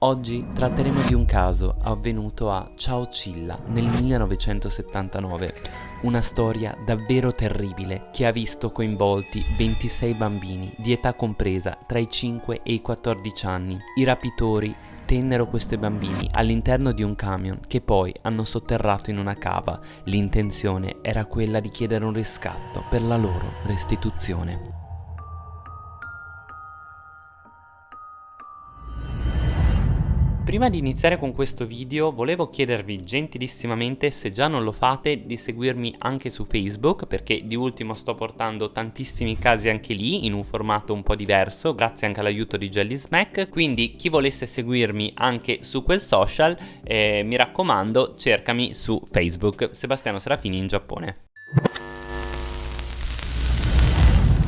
Oggi tratteremo di un caso avvenuto a Chowchilla nel 1979, una storia davvero terribile che ha visto coinvolti 26 bambini di età compresa tra i 5 e i 14 anni. I rapitori tennero questi bambini all'interno di un camion che poi hanno sotterrato in una cava. L'intenzione era quella di chiedere un riscatto per la loro restituzione. Prima di iniziare con questo video volevo chiedervi gentilissimamente se già non lo fate di seguirmi anche su Facebook perché di ultimo sto portando tantissimi casi anche lì in un formato un po' diverso grazie anche all'aiuto di Jelly Smack quindi chi volesse seguirmi anche su quel social eh, mi raccomando cercami su Facebook Sebastiano Serafini in Giappone.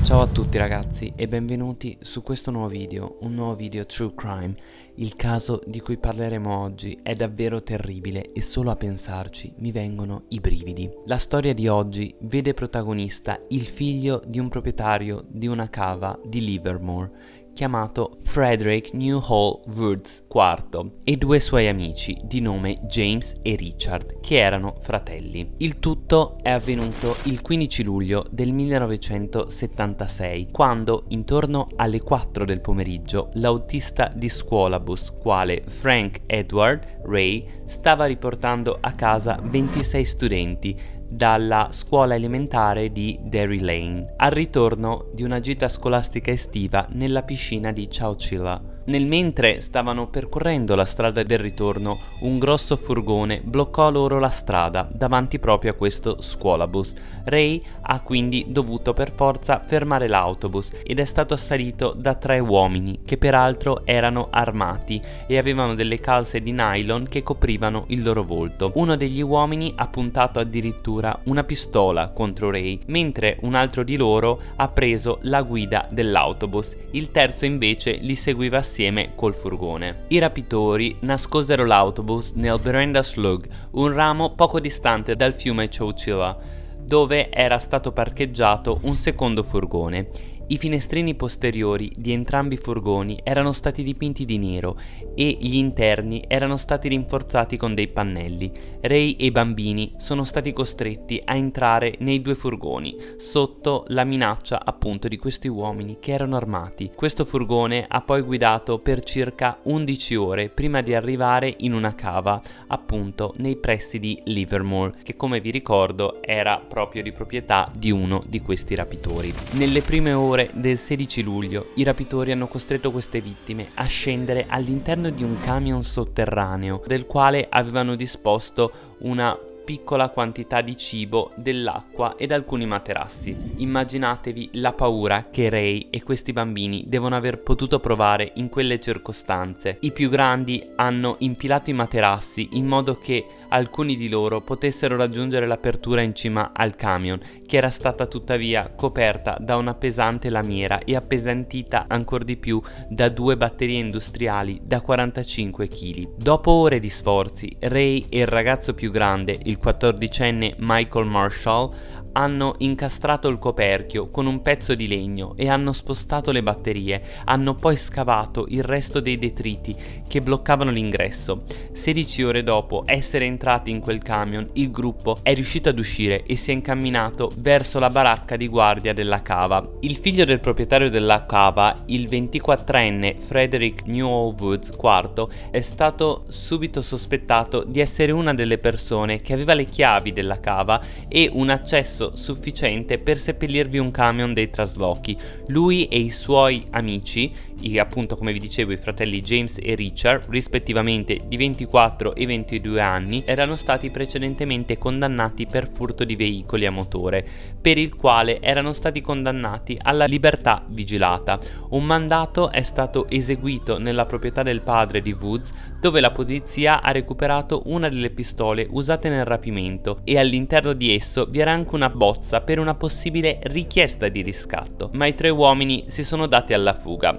Ciao a tutti ragazzi e benvenuti su questo nuovo video, un nuovo video True Crime. Il caso di cui parleremo oggi è davvero terribile e solo a pensarci mi vengono i brividi. La storia di oggi vede protagonista il figlio di un proprietario di una cava di Livermore chiamato Frederick Newhall Woods IV e due suoi amici di nome James e Richard che erano fratelli. Il tutto è avvenuto il 15 luglio del 1976 quando intorno alle 4 del pomeriggio l'autista di scuolabus quale Frank Edward Ray stava riportando a casa 26 studenti dalla scuola elementare di Derry Lane, al ritorno di una gita scolastica estiva nella piscina di Chowchilla. Nel mentre stavano percorrendo la strada del ritorno, un grosso furgone bloccò loro la strada davanti proprio a questo scuolabus. Ray ha quindi dovuto per forza fermare l'autobus ed è stato assalito da tre uomini che peraltro erano armati e avevano delle calze di nylon che coprivano il loro volto. Uno degli uomini ha puntato addirittura una pistola contro Ray, mentre un altro di loro ha preso la guida dell'autobus. Il terzo invece li seguiva assieme insieme col furgone. I rapitori nascosero l'autobus nel Berenda Slug, un ramo poco distante dal fiume Chowchilla, dove era stato parcheggiato un secondo furgone i finestrini posteriori di entrambi i furgoni erano stati dipinti di nero e gli interni erano stati rinforzati con dei pannelli. Ray e i bambini sono stati costretti a entrare nei due furgoni, sotto la minaccia appunto di questi uomini che erano armati. Questo furgone ha poi guidato per circa 11 ore prima di arrivare in una cava, appunto nei pressi di Livermore, che come vi ricordo era proprio di proprietà di uno di questi rapitori. Nelle prime ore ore del 16 luglio i rapitori hanno costretto queste vittime a scendere all'interno di un camion sotterraneo del quale avevano disposto una piccola quantità di cibo, dell'acqua ed alcuni materassi. Immaginatevi la paura che Ray e questi bambini devono aver potuto provare in quelle circostanze. I più grandi hanno impilato i materassi in modo che alcuni di loro potessero raggiungere l'apertura in cima al camion, che era stata tuttavia coperta da una pesante lamiera e appesantita ancora di più da due batterie industriali da 45 kg. Dopo ore di sforzi, Ray e il ragazzo più grande, il 14enne Michael Marshall, hanno incastrato il coperchio con un pezzo di legno e hanno spostato le batterie, hanno poi scavato il resto dei detriti che bloccavano l'ingresso. 16 ore dopo essere entrati in quel camion, il gruppo è riuscito ad uscire e si è incamminato verso la baracca di guardia della cava. Il figlio del proprietario della cava, il 24enne Frederick Newell Woods IV, è stato subito sospettato di essere una delle persone che aveva le chiavi della cava e un accesso sufficiente per seppellirvi un camion dei traslochi. Lui e i suoi amici, i, appunto come vi dicevo i fratelli James e Richard, rispettivamente di 24 e 22 anni, erano stati precedentemente condannati per furto di veicoli a motore, per il quale erano stati condannati alla libertà vigilata. Un mandato è stato eseguito nella proprietà del padre di Woods, dove la polizia ha recuperato una delle pistole usate nel rapimento e all'interno di esso vi era anche una bozza per una possibile richiesta di riscatto, ma i tre uomini si sono dati alla fuga.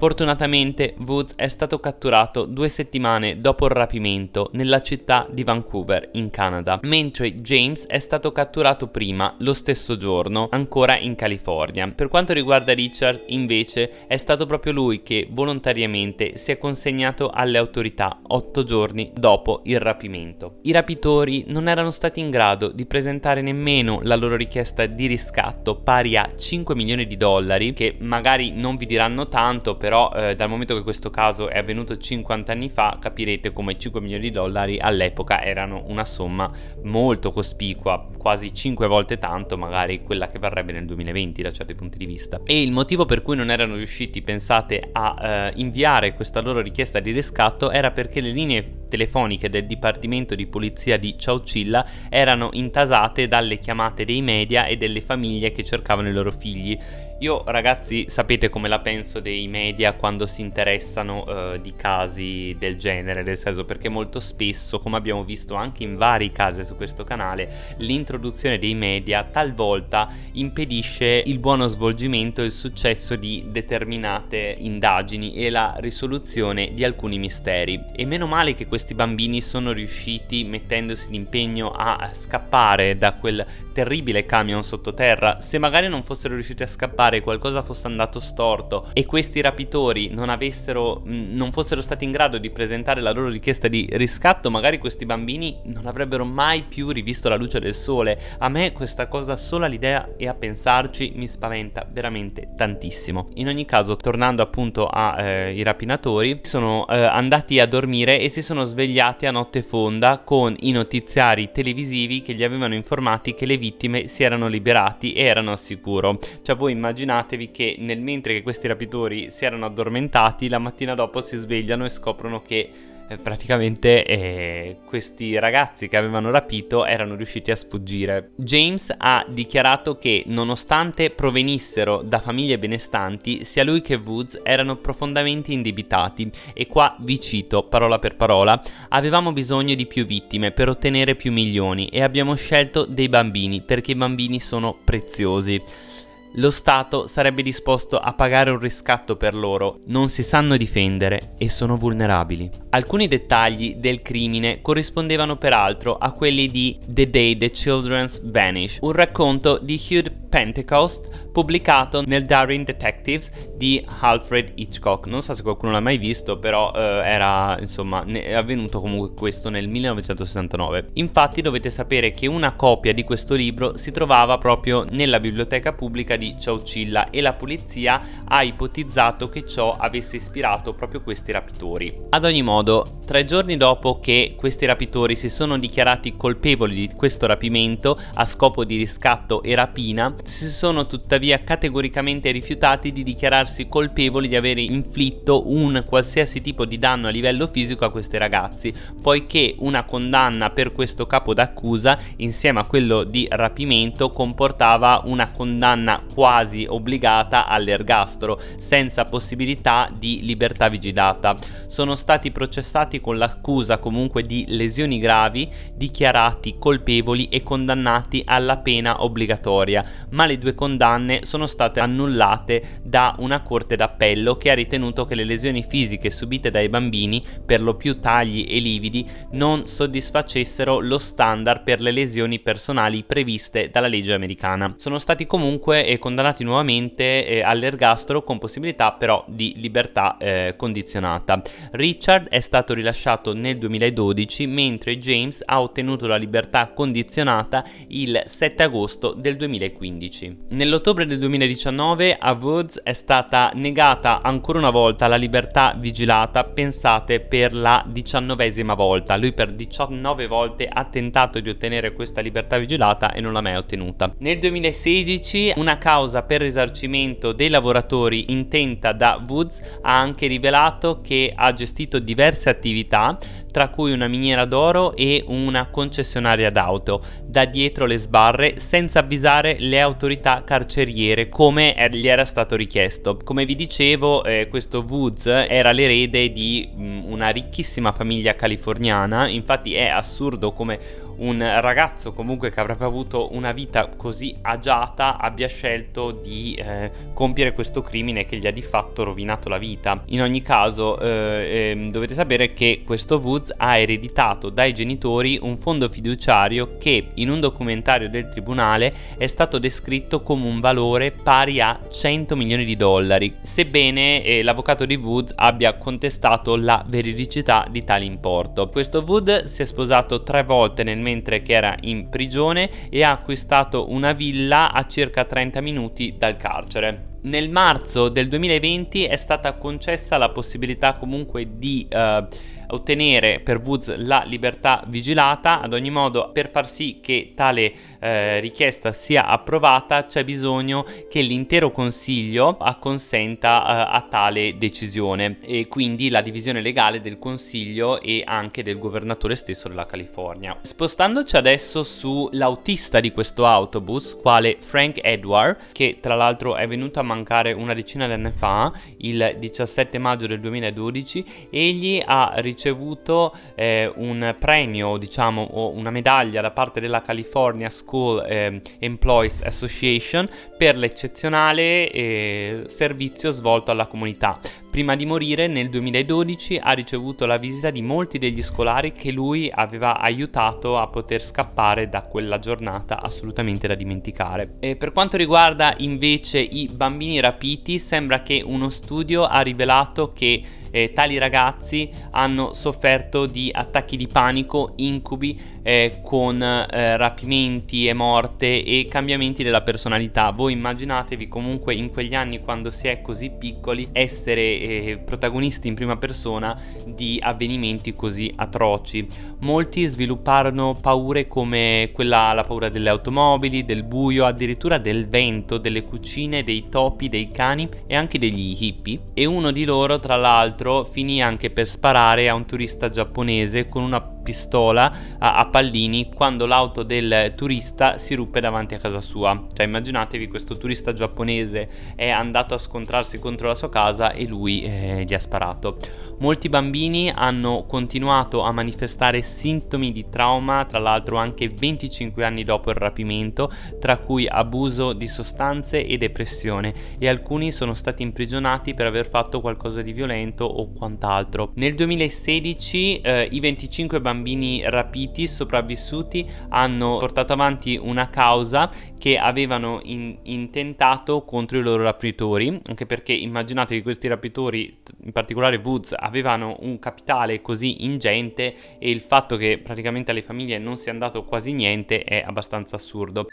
Fortunatamente Woods è stato catturato due settimane dopo il rapimento nella città di Vancouver in Canada, mentre James è stato catturato prima, lo stesso giorno, ancora in California. Per quanto riguarda Richard invece è stato proprio lui che volontariamente si è consegnato alle autorità otto giorni dopo il rapimento. I rapitori non erano stati in grado di presentare nemmeno la loro richiesta di riscatto pari a 5 milioni di dollari, che magari non vi diranno tanto, però eh, dal momento che questo caso è avvenuto 50 anni fa, capirete come 5 milioni di dollari all'epoca erano una somma molto cospicua, quasi 5 volte tanto magari quella che varrebbe nel 2020 da certi punti di vista. E il motivo per cui non erano riusciti, pensate, a eh, inviare questa loro richiesta di riscatto era perché le linee telefoniche del Dipartimento di Polizia di Ciaucilla erano intasate dalle chiamate dei media e delle famiglie che cercavano i loro figli io ragazzi sapete come la penso dei media quando si interessano uh, di casi del genere, nel senso perché molto spesso, come abbiamo visto anche in vari casi su questo canale, l'introduzione dei media talvolta impedisce il buono svolgimento e il successo di determinate indagini e la risoluzione di alcuni misteri. E meno male che questi bambini sono riusciti mettendosi d'impegno a scappare da quel terribile camion sottoterra, se magari non fossero riusciti a scappare particolare qualcosa fosse andato storto e questi rapitori non avessero non fossero stati in grado di presentare la loro richiesta di riscatto magari questi bambini non avrebbero mai più rivisto la luce del sole. A me questa cosa sola l'idea e a pensarci mi spaventa veramente tantissimo. In ogni caso tornando appunto ai eh, rapinatori sono eh, andati a dormire e si sono svegliati a notte fonda con i notiziari televisivi che gli avevano informati che le vittime si erano liberati e erano al sicuro. Cioè voi immaginate immaginatevi che nel mentre che questi rapitori si erano addormentati, la mattina dopo si svegliano e scoprono che eh, praticamente eh, questi ragazzi che avevano rapito erano riusciti a sfuggire. James ha dichiarato che nonostante provenissero da famiglie benestanti, sia lui che Woods erano profondamente indebitati e qua vi cito parola per parola, avevamo bisogno di più vittime per ottenere più milioni e abbiamo scelto dei bambini perché i bambini sono preziosi. Lo Stato sarebbe disposto a pagare un riscatto per loro, non si sanno difendere e sono vulnerabili. Alcuni dettagli del crimine corrispondevano peraltro a quelli di The Day the Children's Vanish, un racconto di Hugh Pentecost pubblicato nel Daring Detectives di Alfred Hitchcock. Non so se qualcuno l'ha mai visto, però eh, era insomma è avvenuto comunque questo nel 1969. Infatti dovete sapere che una copia di questo libro si trovava proprio nella biblioteca pubblica di Ciaucilla e la polizia ha ipotizzato che ciò avesse ispirato proprio questi rapitori. Ad ogni modo, tre giorni dopo che questi rapitori si sono dichiarati colpevoli di questo rapimento a scopo di riscatto e rapina, si sono tuttavia categoricamente rifiutati di dichiararsi colpevoli di avere inflitto un qualsiasi tipo di danno a livello fisico a questi ragazzi, poiché una condanna per questo capo d'accusa insieme a quello di rapimento comportava una condanna quasi obbligata all'ergastolo, senza possibilità di libertà vigilata. Sono stati processati con l'accusa comunque di lesioni gravi, dichiarati colpevoli e condannati alla pena obbligatoria, ma le due condanne sono state annullate da una corte d'appello che ha ritenuto che le lesioni fisiche subite dai bambini, per lo più tagli e lividi, non soddisfacessero lo standard per le lesioni personali previste dalla legge americana. Sono stati comunque eh, condannati nuovamente eh, all'ergastolo con possibilità però di libertà eh, condizionata. Richard è stato rilasciato nel 2012 mentre James ha ottenuto la libertà condizionata il 7 agosto del 2015. Nell'ottobre del 2019 a Woods è stata negata ancora una volta la libertà vigilata, pensate per la diciannovesima volta. Lui per 19 volte ha tentato di ottenere questa libertà vigilata e non l'ha mai ottenuta. Nel 2016 una causa per risarcimento dei lavoratori intenta da Woods ha anche rivelato che ha gestito diverse attività tra cui una miniera d'oro e una concessionaria d'auto, da dietro le sbarre senza avvisare le autorità carceriere come gli era stato richiesto. Come vi dicevo, eh, questo Woods era l'erede di mh, mm, una ricchissima famiglia californiana, infatti è assurdo come un ragazzo comunque che avrebbe avuto una vita così agiata abbia scelto di eh, compiere questo crimine che gli ha di fatto rovinato la vita. In ogni caso eh, eh, dovete sapere che questo Woods ha ereditato dai genitori un fondo fiduciario che in un documentario del tribunale è stato descritto come un valore pari a 100 milioni di dollari, sebbene eh, l'avvocato di Woods abbia contestato la veridicità di tale importo. Questo Wood si è sposato tre volte nel mentre che era in prigione e ha acquistato una villa a circa 30 minuti dal carcere. Nel marzo del 2020 è stata concessa la possibilità comunque di uh, ottenere per Woods la libertà vigilata, ad ogni modo per far sì che tale eh, richiesta sia approvata c'è bisogno che l'intero consiglio acconsenta eh, a tale decisione e quindi la divisione legale del consiglio e anche del governatore stesso della California. Spostandoci adesso sull'autista di questo autobus, quale Frank Edward, che tra l'altro è venuto a mancare una decina di anni fa, il 17 maggio del 2012, egli ha ricevuto eh, un premio, diciamo, o una medaglia da parte della California School eh, Employees Association per l'eccezionale eh, servizio svolto alla comunità. Prima di morire nel 2012 ha ricevuto la visita di molti degli scolari che lui aveva aiutato a poter scappare da quella giornata assolutamente da dimenticare. E per quanto riguarda invece i bambini rapiti sembra che uno studio ha rivelato che eh, tali ragazzi hanno sofferto di attacchi di panico, incubi eh, con eh, rapimenti e morte e cambiamenti della personalità. Voi immaginatevi comunque in quegli anni quando si è così piccoli essere eh, protagonisti in prima persona di avvenimenti così atroci. Molti svilupparono paure come quella, la paura delle automobili, del buio, addirittura del vento, delle cucine, dei topi, dei cani e anche degli hippie e uno di loro tra l'altro finì anche per sparare a un turista giapponese con una pistola a, a, pallini quando l'auto del turista si ruppe davanti a casa sua. Cioè immaginatevi questo turista giapponese è andato a scontrarsi contro la sua casa e lui eh, gli ha sparato. Molti bambini hanno continuato a manifestare sintomi di trauma, tra l'altro anche 25 anni dopo il rapimento, tra cui abuso di sostanze e depressione e alcuni sono stati imprigionati per aver fatto qualcosa di violento o quant'altro. Nel 2016 eh, i 25 bambini bambini rapiti, sopravvissuti, hanno portato avanti una causa che avevano in intentato contro i loro rapitori, anche perché immaginatevi che questi rapitori, in particolare Woods, avevano un capitale così ingente e il fatto che praticamente alle famiglie non sia andato quasi niente è abbastanza assurdo.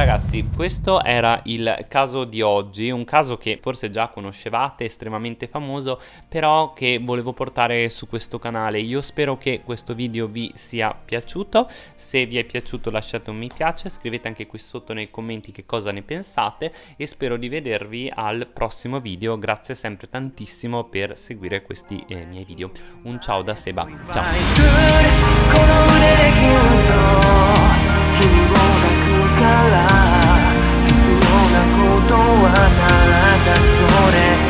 Ragazzi, questo era il caso di oggi, un caso che forse già conoscevate, estremamente famoso, però che volevo portare su questo canale. Io spero che questo video vi sia piaciuto, se vi è piaciuto lasciate un mi piace, scrivete anche qui sotto nei commenti che cosa ne pensate e spero di vedervi al prossimo video. Grazie sempre tantissimo per seguire questi eh, miei video. Un ciao da Seba, ciao! から必要なことはただそれ。